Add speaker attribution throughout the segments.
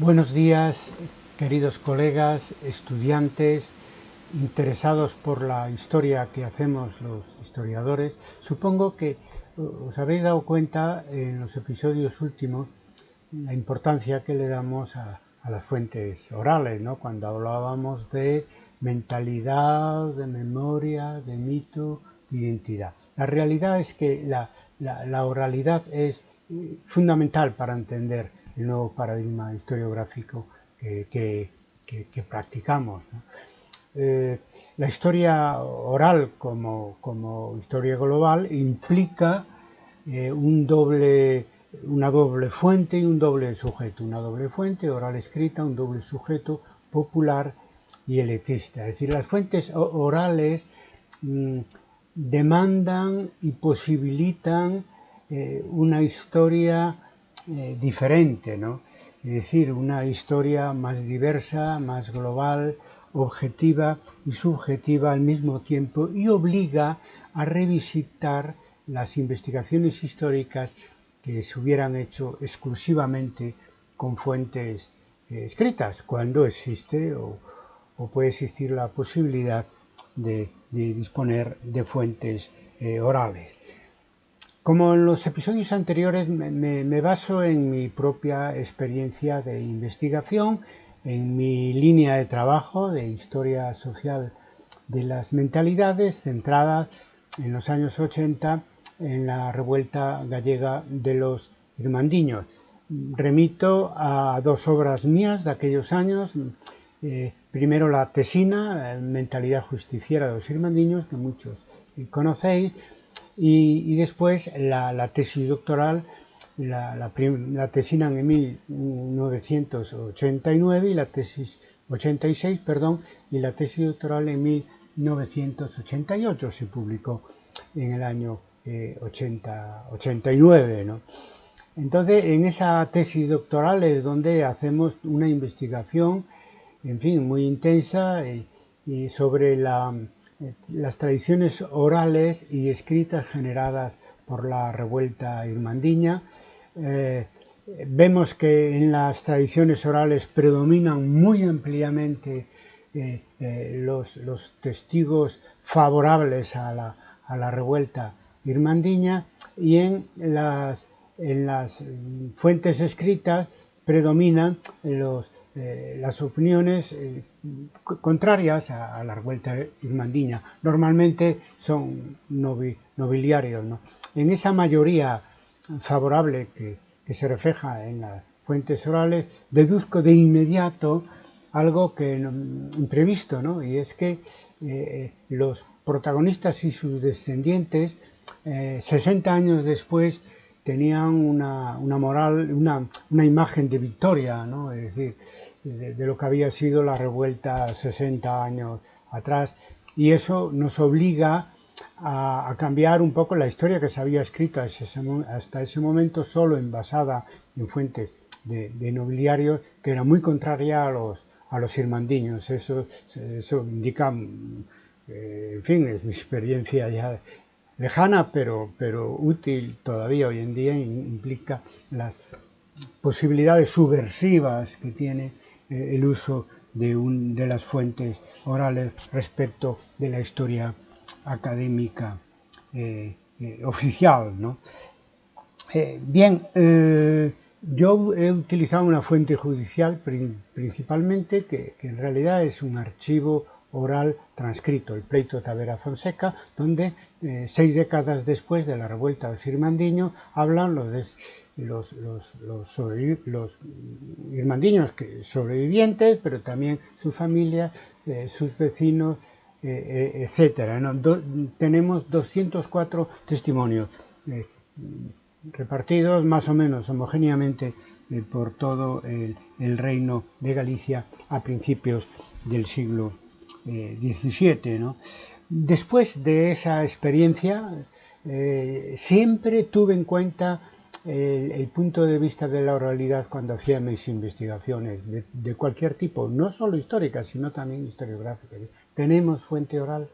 Speaker 1: Buenos días, queridos colegas, estudiantes, interesados por la historia que hacemos los historiadores. Supongo que uh, os habéis dado cuenta en los episodios últimos la importancia que le damos a, las fuentes orales, ¿no? cuando hablábamos de mentalidad, de memoria, de mito, de identidad. La realidad es que la, oralidad es eh, fundamental para entender el nuevo paradigma historiográfico que, practicamos. Eh, la historia oral como, historia global implica eh, un doble, una doble fuente y un doble sujeto. Una doble fuente oral escrita, un doble sujeto popular y elitista. Es decir, las fuentes orales mm, demandan y posibilitan eh, una historia eh, diferente, ¿no? Es decir, una historia más diversa, más global, objetiva y subjetiva al mismo tiempo y obliga a revisitar las investigaciones históricas que se hubieran hecho exclusivamente con fuentes eh, escritas, cuando existe o, puede existir la posibilidad de, disponer de fuentes eh, orales. Como en los episodios anteriores, me, baso en mi propia experiencia de investigación, en mi línea de trabajo de historia social de las mentalidades, centrada en los años 80 en la revuelta gallega de los irmandiños. Remito a dos obras mías de aquellos años, eh, primero la tesina, Mentalidad Justiciera de los Irmandiños, que muchos conocéis, y, después la, tesis doctoral, la, la, tesina en 1989 y la tesis 86, perdón, y la tesis doctoral en 1988 se publicó en el año 80, eh, 89. ¿no? Entonces, en esa tesis doctoral es donde hacemos una investigación, en fin, muy intensa y sobre la, las tradiciones orales y escritas generadas por la revuelta irmandiña. Eh, vemos que en las tradiciones orales predominan muy ampliamente eh, eh, los, testigos favorables a la, revuelta irmandiña y en las, en las fuentes escritas predominan los eh, las opiniones eh, contrarias a, la revuelta irmandiña. Normalmente son nobiliarios. En esa mayoría favorable que, se refleja en las fuentes orales, deduzco de inmediato algo que imprevisto, ¿no? y es que eh, los protagonistas y sus descendientes, 60 años después, tenían una, moral, una, imagen de victoria, ¿no? es decir, de, lo que había sido la revuelta 60 años atrás, y eso nos obliga a, cambiar un poco la historia que se había escrito hasta ese momento solo en basada en fuentes de, nobiliarios que era muy contraria a los, a los irmandiños. Eso, eso indica, eh, en fin, es mi experiencia ya lejana pero, pero útil todavía hoy en día, implica las posibilidades subversivas que tiene eh, el uso de, un, de, las fuentes orales respecto de la historia académica eh, eh, oficial. ¿no? bien, yo he utilizado una fuente judicial principalmente que, que en realidad es un archivo oral transcrito, el pleito Tavera Fonseca, donde eh, seis décadas después de la revuelta de hablan los, los, los, irmandiños que, sobrevivientes, pero también sus familias, eh, sus vecinos, eh, etc. tenemos 204 testimonios repartidos más o menos homogéneamente por todo el, el, reino de Galicia a principios del siglo 17. ¿no? Después de esa experiencia, eh, siempre tuve en cuenta el, punto de vista de la oralidad cuando hacía mis investigaciones, de, cualquier tipo, no solo históricas, sino también historiográficas. Tenemos fuente oral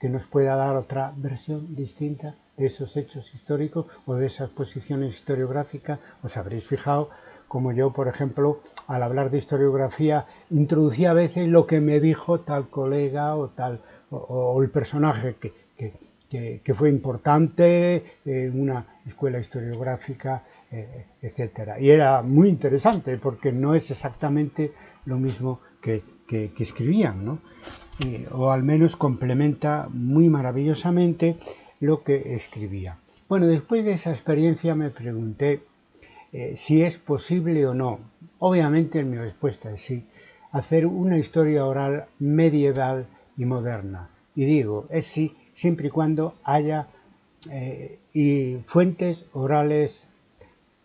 Speaker 1: que nos pueda dar otra versión distinta de esos hechos históricos o de esas posiciones historiográficas. Os habréis fijado como yo, por ejemplo, al hablar de historiografía, introducía a veces lo que me dijo tal colega o tal o, el personaje que, que, fue importante en una escuela historiográfica, eh, etc. Y era muy interesante porque no es exactamente lo mismo que, escribían, ¿no? o al menos complementa muy maravillosamente lo que escribía. Bueno, después de esa experiencia me pregunté eh, si es posible o no. Obviamente mi respuesta es sí. Hacer una historia oral medieval y moderna. Y digo, es sí, siempre y cuando haya eh, y fuentes orales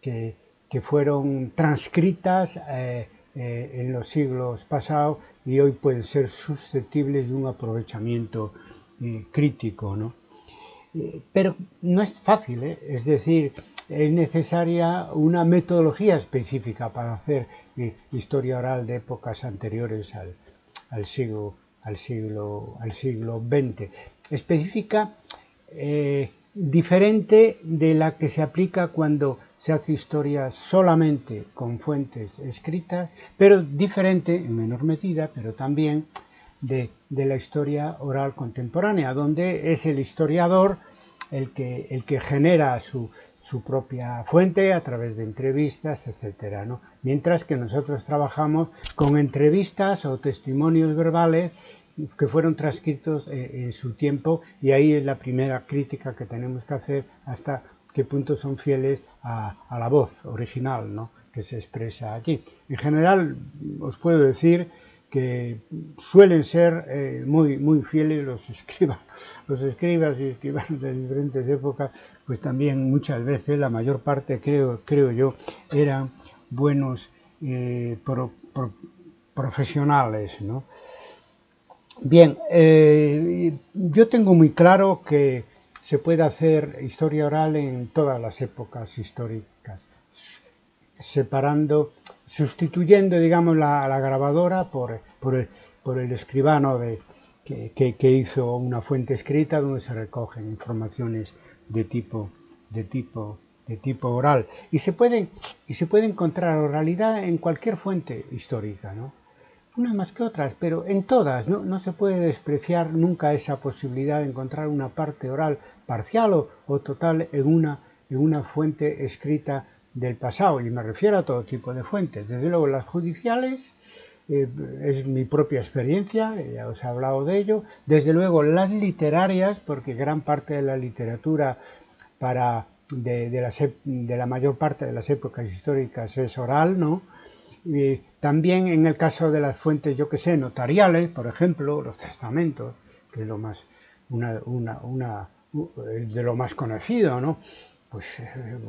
Speaker 1: que, fueron transcritas eh, en los siglos pasados y hoy pueden ser susceptibles de un aprovechamiento crítico. ¿no? pero no es fácil, es decir, es necesaria una metodología específica para hacer eh, historia oral de épocas anteriores al, siglo, al, siglo, XX. Específica, eh, diferente de la que se aplica cuando se hace historia solamente con fuentes escritas, pero diferente en menor medida, pero también de, la historia oral contemporánea, donde es el historiador el que, el que genera su, su propia fuente a través de entrevistas, etcétera, ¿no? Mientras que nosotros trabajamos con entrevistas o testimonios verbales que fueron transcritos en, su tiempo y ahí es la primera crítica que tenemos que hacer hasta qué punto son fieles a, a la voz original ¿no? que se expresa allí. En general os puedo decir que suelen ser eh, muy, muy fieles los escribas, los escribas y escribanos de diferentes épocas, pues también muchas veces, la mayor parte creo, creo yo, eran buenos eh, profesionales. ¿no? Bien, eh, yo tengo muy claro que se puede hacer historia oral en todas las épocas históricas, separando sustituyendo, digamos, la, grabadora por, por, el, escribano de, que, hizo una fuente escrita donde se recogen informaciones de tipo, de tipo, de tipo oral. Y se, puede, y se puede encontrar oralidad en cualquier fuente histórica, ¿no? unas más que otras, pero en todas, ¿no? no se puede despreciar nunca esa posibilidad de encontrar una parte oral parcial o, o total en una, en una fuente escrita del pasado, y me refiero a todo tipo de fuentes. Desde luego las judiciales, eh, es mi propia experiencia, ya os he hablado de ello. Desde luego las literarias, porque gran parte de la literatura para de, la mayor parte de las épocas históricas es oral, ¿no? Y también en el caso de las fuentes, yo que sé, notariales, por ejemplo, los testamentos, que es lo más, una, una de lo más conocido, ¿no? Pues eh,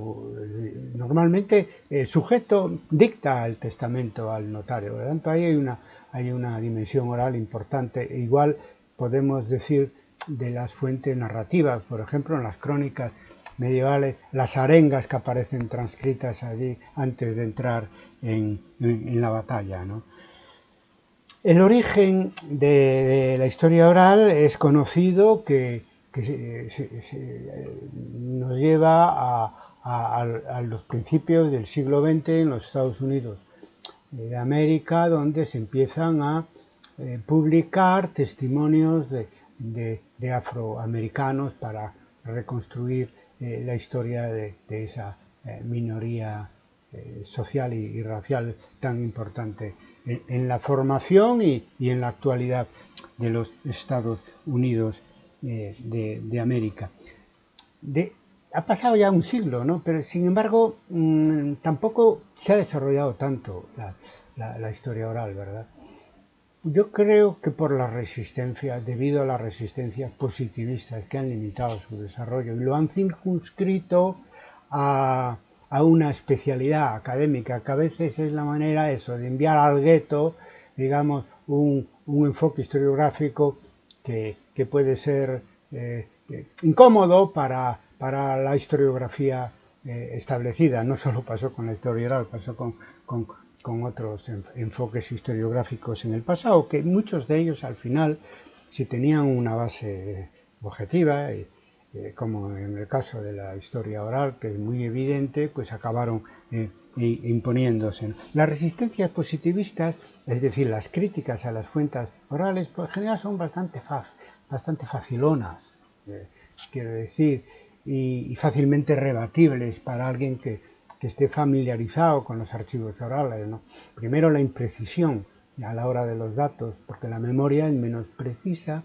Speaker 1: normalmente el sujeto dicta el testamento al notario, por lo tanto ahí hay una, hay una dimensión oral importante. E igual podemos decir de las fuentes narrativas, por ejemplo en las crónicas medievales, las arengas que aparecen transcritas allí antes de entrar en, la batalla. El origen de la historia oral es conocido que que nos lleva a, los principios del siglo XX en los Estados Unidos de América, donde se empiezan a eh, publicar testimonios de, afroamericanos para reconstruir eh, la historia de, esa eh, minoría social y, racial tan importante en, la formación y, en la actualidad de los Estados Unidos de, América. ha pasado ya un siglo, ¿no? pero sin embargo mm, tampoco se ha desarrollado tanto la, historia oral, ¿verdad? Yo creo que por la resistencia, debido a las resistencias positivistas que han limitado su desarrollo y lo han circunscrito a, una especialidad académica, que a veces es la manera eso, de enviar al gueto, digamos, un enfoque historiográfico que, puede ser eh, eh, incómodo para, para, la historiografía eh, establecida. No solo pasó con la historia oral, pasó con, con, otros enfoques historiográficos en el pasado, que muchos de ellos al final, si tenían una base objetiva, como en el caso de la historia oral, que es muy evidente, pues acabaron imponiéndose. Las resistencias positivistas, es decir, las críticas a las fuentes orales, por general son bastante, bastante facilonas, eh, quiero decir, y, fácilmente rebatibles para alguien que, esté familiarizado con los archivos orales. Primero, la imprecisión a la hora de los datos, porque la memoria es menos precisa,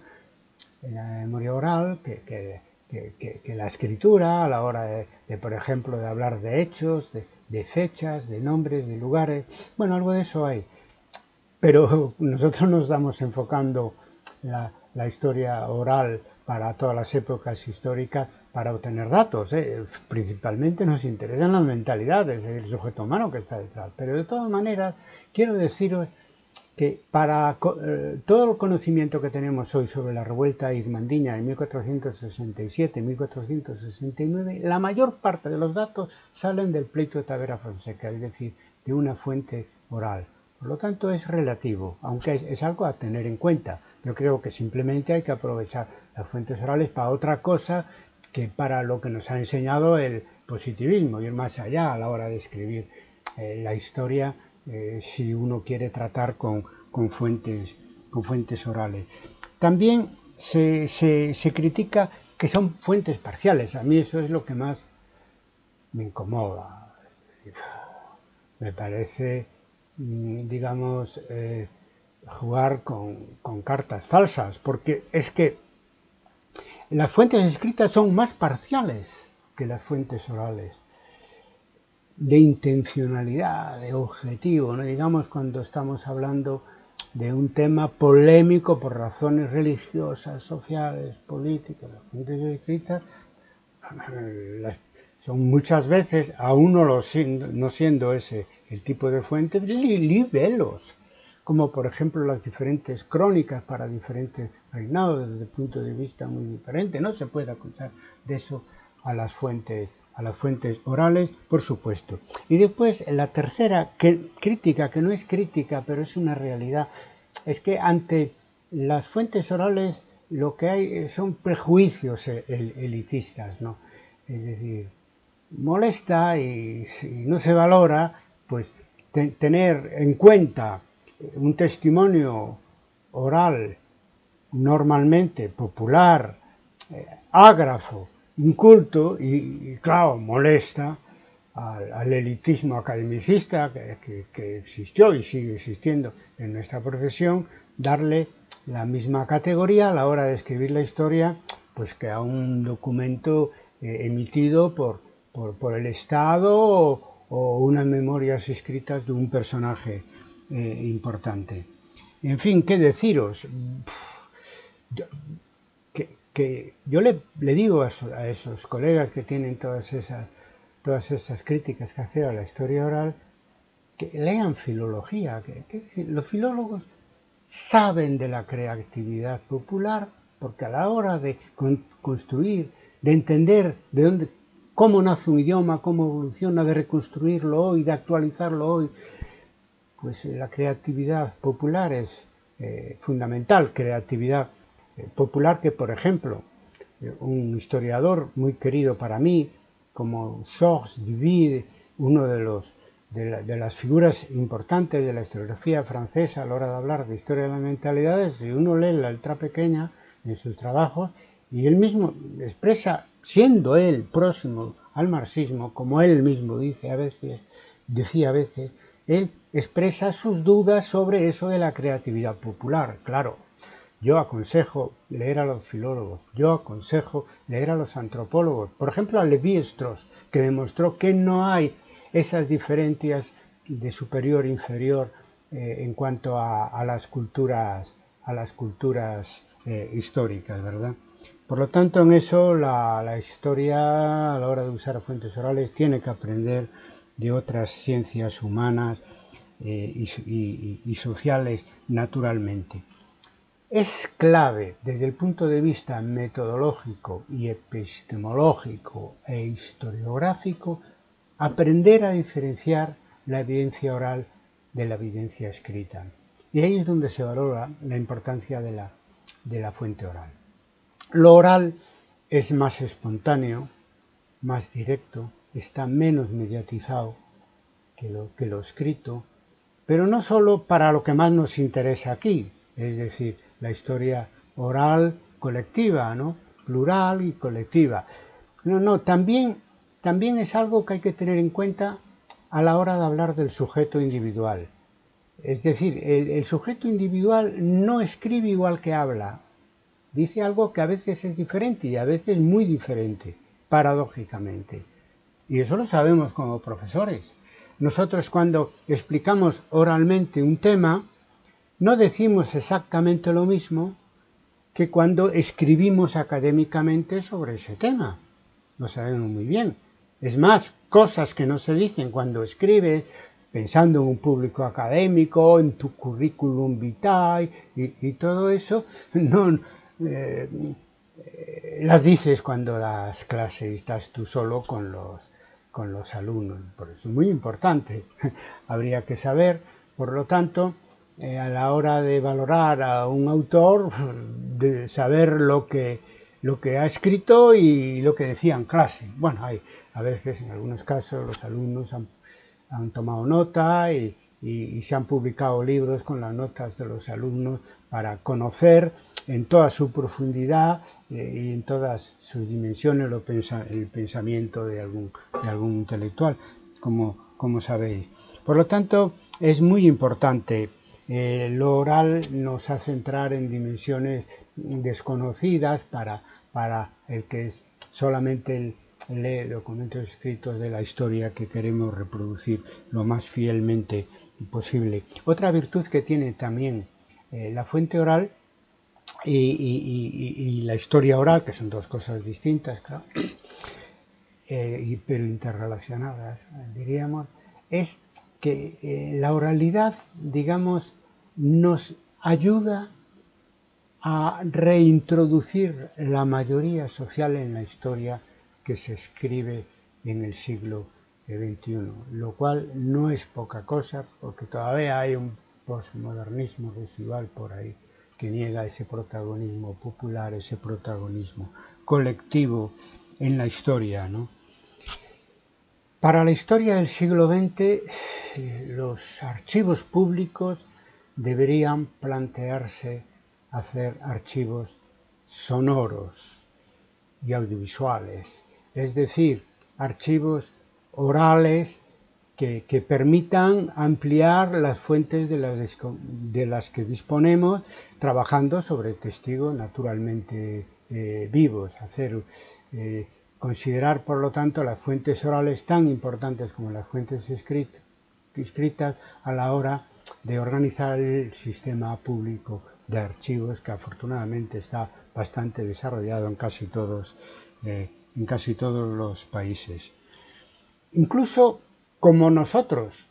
Speaker 1: la memoria oral, que, la escritura a la hora de, por ejemplo, de hablar de hechos, de, fechas, de nombres, de lugares. Bueno, algo de eso hay. Pero nosotros nos estamos enfocando la, historia oral para todas las épocas históricas para obtener datos. ¿eh? Principalmente nos interesan las mentalidades, el sujeto humano que está detrás. Pero de todas maneras, quiero deciros que para eh, todo el conocimiento que tenemos hoy sobre la revuelta irmandiña de 1467-1469, la mayor parte de los datos salen del pleito de Tavera Fonseca, es decir, de una fuente oral. Por lo tanto, es relativo, aunque es, algo a tener en cuenta. Yo creo que simplemente hay que aprovechar las fuentes orales para otra cosa que para lo que nos ha enseñado el positivismo, ir más allá a la hora de escribir eh, la historia eh, si uno quiere tratar con, fuentes, con fuentes orales. También se, critica que son fuentes parciales. A mí eso es lo que más me incomoda. Me parece, mm, digamos, eh, jugar con, con, cartas falsas, porque es que las fuentes escritas son más parciales que las fuentes orales de intencionalidad, de objetivo, ¿no? digamos cuando estamos hablando de un tema polémico por razones religiosas, sociales, políticas, las fuentes escritas son muchas veces, aún no, lo no siendo ese el tipo de fuentes, libelos, como por ejemplo las diferentes crónicas para diferentes reinados desde el punto de vista muy diferente. No se puede acusar de eso a las fuentes a las fuentes orales, por supuesto. Y después la tercera crítica, que no es crítica, pero es una realidad, es que ante las fuentes orales lo que hay son prejuicios e-, elitistas, ¿no? Es decir, molesta y no se valora, pues tener en cuenta un testimonio oral normalmente popular, eh, ágrafo, inculto y, claro, molesta al, elitismo academicista que, existió y sigue existiendo en nuestra profesión, darle la misma categoría a la hora de escribir la historia pues que a un documento eh, emitido por, por, el Estado o, unas memorias escritas de un personaje eh, importante. En fin, ¿qué deciros? Que yo le, digo a, esos colegas que tienen todas esas, todas esas críticas que hacer a la historia oral, que lean filología. Que, los filólogos saben de la creatividad popular porque a la hora de construir, de entender de dónde, cómo nace un idioma, cómo evoluciona, de reconstruirlo hoy, de actualizarlo hoy, pues la creatividad popular es eh, fundamental, creatividad eh, popular que, por ejemplo, eh, un historiador muy querido para mí, como Georges Duvid, uno de, los, de, las figuras importantes de la historiografía francesa a la hora de hablar de historia de las mentalidades, si uno lee la letra pequeña en sus trabajos, y él mismo expresa, siendo él próximo al marxismo, como él mismo dice a veces, decía a veces, él expresa sus dudas sobre eso de la creatividad popular. Claro, yo aconsejo leer a los filólogos, yo aconsejo leer a los antropólogos, por ejemplo a Levi-Strauss, que demostró que no hay esas diferencias de superior inferior eh, en cuanto a, las culturas, a las culturas eh, históricas, ¿verdad? Por lo tanto, en eso la, historia, a la hora de usar fuentes orales, tiene que aprender de otras ciencias humanas eh, y sociales naturalmente. Es clave desde el punto de vista metodológico y epistemológico e historiográfico aprender a diferenciar la evidencia oral de la evidencia escrita. Y ahí es donde se valora la importancia de la, de la fuente oral. Lo oral es más espontáneo, más directo, está menos mediatizado lo, que lo escrito, pero no solo para lo que más nos interesa aquí, es decir, la historia oral colectiva, ¿no? plural y colectiva. No, no, también, también es algo que hay que tener en cuenta a la hora de hablar del sujeto individual. Es decir, el, sujeto individual no escribe igual que habla. Dice algo que a veces es diferente y a veces muy diferente, paradójicamente. Y eso lo sabemos como profesores. Nosotros cuando explicamos oralmente un tema, no decimos exactamente lo mismo que cuando escribimos académicamente sobre ese tema. Lo sabemos muy bien. Es más, cosas que no se dicen cuando escribes, pensando en un público académico, en tu currículum vitae y, todo eso, no eh, las dices cuando das clase y estás tú solo con los, con los alumnos. Por eso es muy importante. Habría que saber, por lo tanto, eh, a la hora de valorar a un autor, de saber lo que, lo que ha escrito y lo que decía en clase. Bueno, hay, a veces, en algunos casos, los alumnos han, tomado nota y, se han publicado libros con las notas de los alumnos para conocer en toda su profundidad eh, y en todas sus dimensiones el pensamiento de algún, de algún intelectual, como, como sabéis. Por lo tanto, es muy importante eh, lo oral nos hace entrar en dimensiones desconocidas para, para el que solamente lee documentos escritos de la historia que queremos reproducir lo más fielmente posible. Otra virtud que tiene también eh, la fuente oral y, la historia oral, que son dos cosas distintas, claro, eh, pero interrelacionadas, diríamos, es que la oralidad, digamos, nos ayuda a reintroducir la mayoría social en la historia que se escribe en el siglo XXI, lo cual no es poca cosa porque todavía hay un postmodernismo residual por ahí que niega ese protagonismo popular, ese protagonismo colectivo en la historia. Para la historia del siglo XX, eh, los archivos públicos deberían plantearse hacer archivos sonoros y audiovisuales, es decir, archivos orales que, permitan ampliar las fuentes de las, que disponemos, trabajando sobre testigos naturalmente eh, vivos, hacer, eh, considerar por lo tanto las fuentes orales tan importantes como las fuentes escritas a la hora de organizar el sistema público de archivos que afortunadamente está bastante desarrollado en casi todos, eh, en casi todos los países. Incluso como nosotros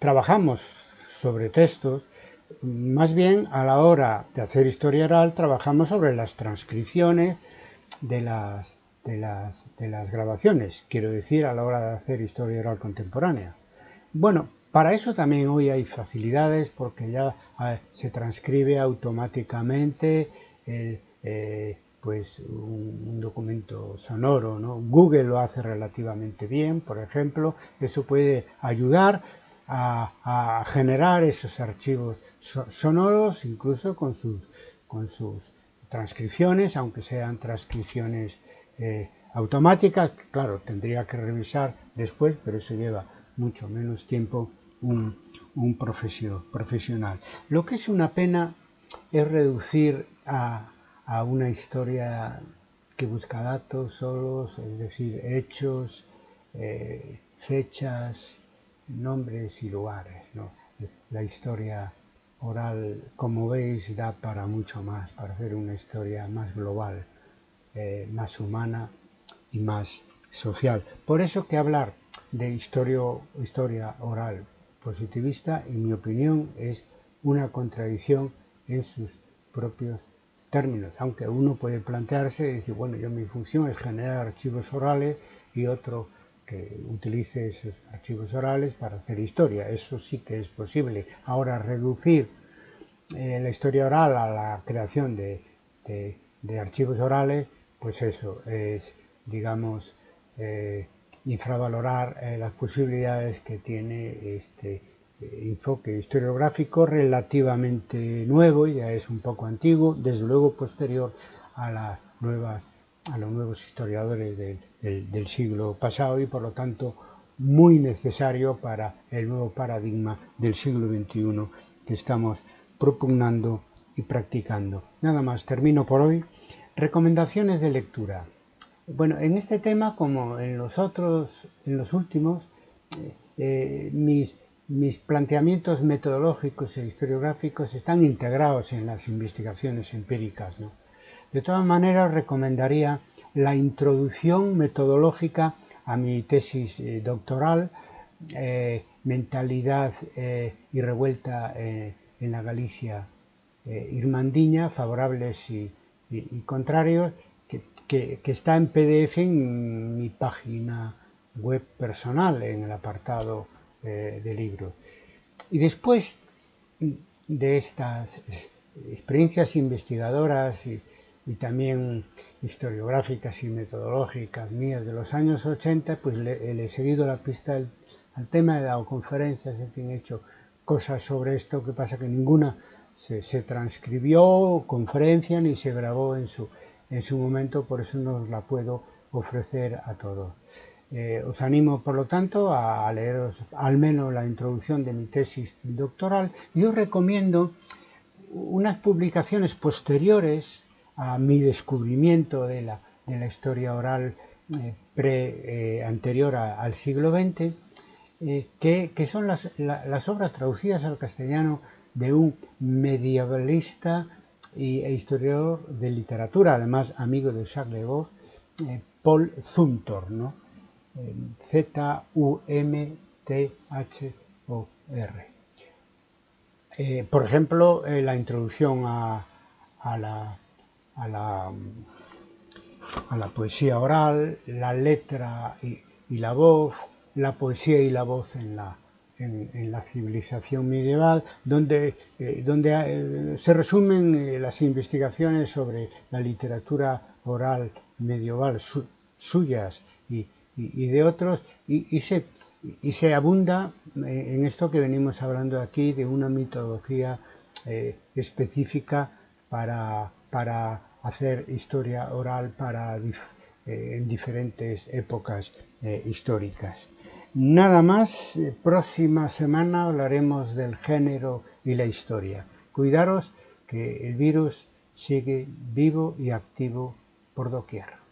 Speaker 1: trabajamos sobre textos, más bien a la hora de hacer historia oral trabajamos sobre las transcripciones de las, de las, de las grabaciones, quiero decir a la hora de hacer historia oral contemporánea. Bueno, para eso también hoy hay facilidades porque ya se transcribe automáticamente eh, pues un, documento sonoro. ¿no? Google lo hace relativamente bien, por ejemplo. Eso puede ayudar a, generar esos archivos sonoros, incluso con sus, con sus transcripciones, aunque sean transcripciones eh, automáticas. Claro, tendría que revisar después, pero eso lleva mucho menos tiempo un, profesional. Lo que es una pena es reducir a, a una historia que busca datos solos, es decir, hechos, eh, fechas, nombres y lugares. La historia oral, como veis, da para mucho más, para hacer una historia más global, eh, más humana y más social. Por eso que hablar de historia, historia oral positivista, en mi opinión, es una contradicción en sus propios términos, aunque uno puede plantearse y decir, bueno, yo mi función es generar archivos orales y otro que utilice esos archivos orales para hacer historia. Eso sí que es posible. Ahora, reducir eh, la historia oral a la creación de, de, archivos orales, pues eso es, digamos, eh, infravalorar las posibilidades que tiene este enfoque historiográfico relativamente nuevo, ya es un poco antiguo, desde luego posterior a las nuevas a los nuevos historiadores del, siglo pasado y por lo tanto muy necesario para el nuevo paradigma del siglo XXI que estamos propugnando y practicando. Nada más, termino por hoy. Recomendaciones de lectura. Bueno, en este tema, como en los otros, en los últimos, eh, eh, mis, planteamientos metodológicos e historiográficos están integrados en las investigaciones empíricas. De todas maneras, recomendaría la introducción metodológica a mi tesis eh, doctoral, Mentalidad eh, y revuelta en la Galicia irmandiña, favorables y, contrarios, que, está en PDF en mi página web personal, en el apartado de libros. Y después de estas experiencias investigadoras y, y también historiográficas y metodológicas mías de los años 80, pues le, he seguido la pista al, tema, he dado conferencias, en fin, he hecho cosas sobre esto, que pasa que ninguna se, transcribió, conferencia, ni se grabó en su, en su momento, por eso no os la puedo ofrecer a todos. Eh, os animo, por lo tanto, a leeros al menos la introducción de mi tesis doctoral y os recomiendo unas publicaciones posteriores a mi descubrimiento de la, de la historia oral eh, pre, eh, anterior al siglo XX, eh, que, son las, las, obras traducidas al castellano de un medievalista y, e historiador de literatura, además amigo de Jacques Le Goff, Paul Zumthor. Z-U-M-T-H-O-R. por ejemplo, la introducción a, a la a la, a la poesía oral, la letra y, la voz, la poesía y la voz en la, en, la civilización medieval, donde, eh, donde eh, se resumen eh, las investigaciones sobre la literatura oral medieval suyas y, de otros, y, se, y se abunda en esto que venimos hablando aquí de una mitología específica para, para hacer historia oral para, en diferentes épocas históricas. Nada más, eh, próxima semana hablaremos del género y la historia. Cuidaros que el virus sigue vivo y activo por doquier.